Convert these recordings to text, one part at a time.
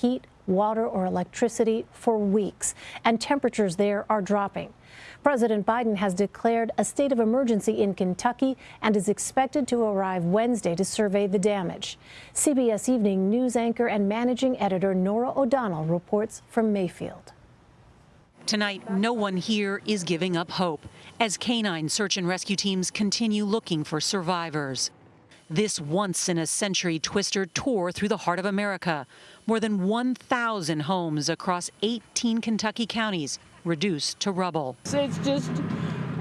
heat, water, or electricity for weeks, and temperatures there are dropping. President Biden has declared a state of emergency in Kentucky and is expected to arrive Wednesday to survey the damage. CBS Evening News anchor and managing editor Norah O'Donnell reports from Mayfield. Tonight, no one here is giving up hope as canine search and rescue teams continue looking for survivors. This once in a century twister tore through the heart of America. More than 1,000 homes across 18 Kentucky counties reduced to rubble. It's just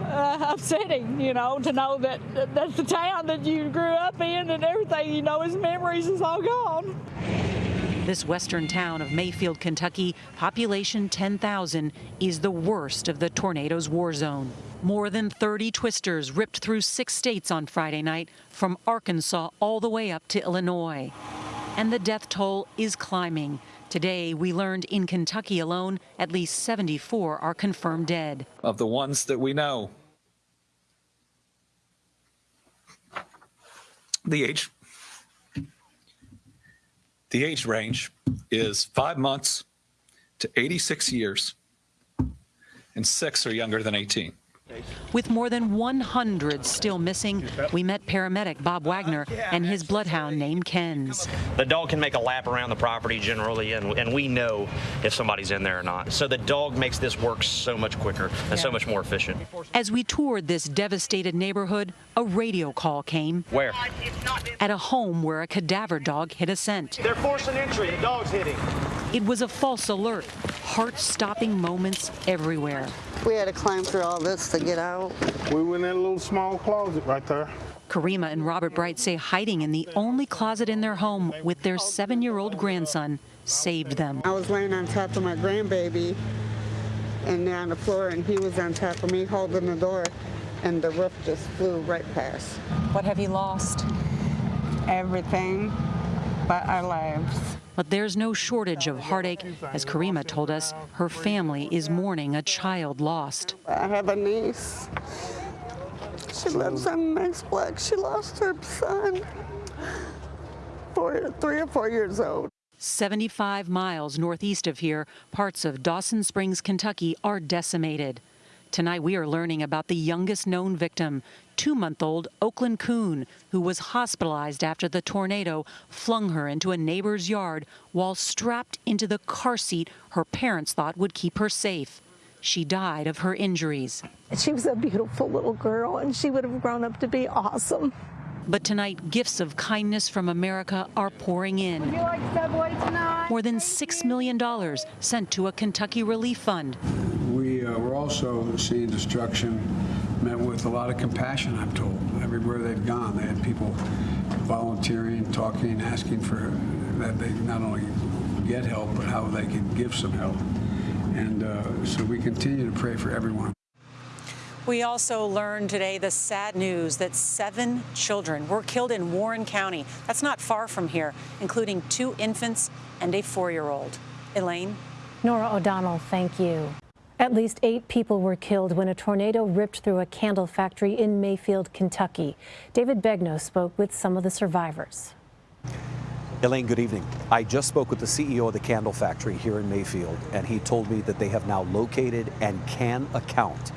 uh, upsetting, you know, to know that that's the town that you grew up in and everything, you know, his memories is all gone. This western town of Mayfield, Kentucky, population 10,000, is the worst of the tornado's war zone. More than 30 twisters ripped through six states on Friday night, from Arkansas all the way up to Illinois. And the death toll is climbing. Today, we learned in Kentucky alone, at least 74 are confirmed dead. Of the ones that we know, the age the age range is five months to 86 years, and six are younger than 18. With more than 100 still missing, we met paramedic Bob Wagner and his bloodhound named Kenz. The dog can make a lap around the property generally, and, and we know if somebody's in there or not. So the dog makes this work so much quicker and so much more efficient. As we toured this devastated neighborhood, a radio call came. Where? At a home where a cadaver dog hit a scent. They're forcing entry. The dog's hitting. It was a false alert. Heart-stopping moments everywhere. We had to climb through all this to get out. We went in a little small closet right there. Karima and Robert Bright say hiding in the only closet in their home with their seven-year-old grandson saved them. I was laying on top of my grandbaby and on the floor, and he was on top of me holding the door, and the roof just flew right past. What have you lost? Everything but our lives. But there's no shortage of heartache. As Karima told us, her family is mourning a child lost. I have a niece. She lives on the next block. She lost her son, four, three or four years old. 75 miles northeast of here, parts of Dawson Springs, Kentucky are decimated. Tonight we are learning about the youngest known victim, two-month-old Oaklynn Koon, who was hospitalized after the tornado flung her into a neighbor's yard while strapped into the car seat her parents thought would keep her safe. She died of her injuries. She was a beautiful little girl, and she would have grown up to be awesome. But tonight, gifts of kindness from America are pouring in. Would you like Subway tonight? More than $6 million sent to a Kentucky relief fund. We, uh, we're also seeing destruction met with a lot of compassion, I'm told. Everywhere they've gone, they had people volunteering, talking, asking for that they not only get help, but how they can give some help. And uh, so we continue to pray for everyone. We also learned today the sad news that seven children were killed in Warren County. That's not far from here, including two infants and a four-year-old. Elaine? Norah O'Donnell, thank you. At least eight people were killed when a tornado ripped through a candle factory in Mayfield, Kentucky. David Begnaud spoke with some of the survivors. Elaine, good evening. I just spoke with the CEO of the candle factory here in Mayfield, and he told me that they have now located and can account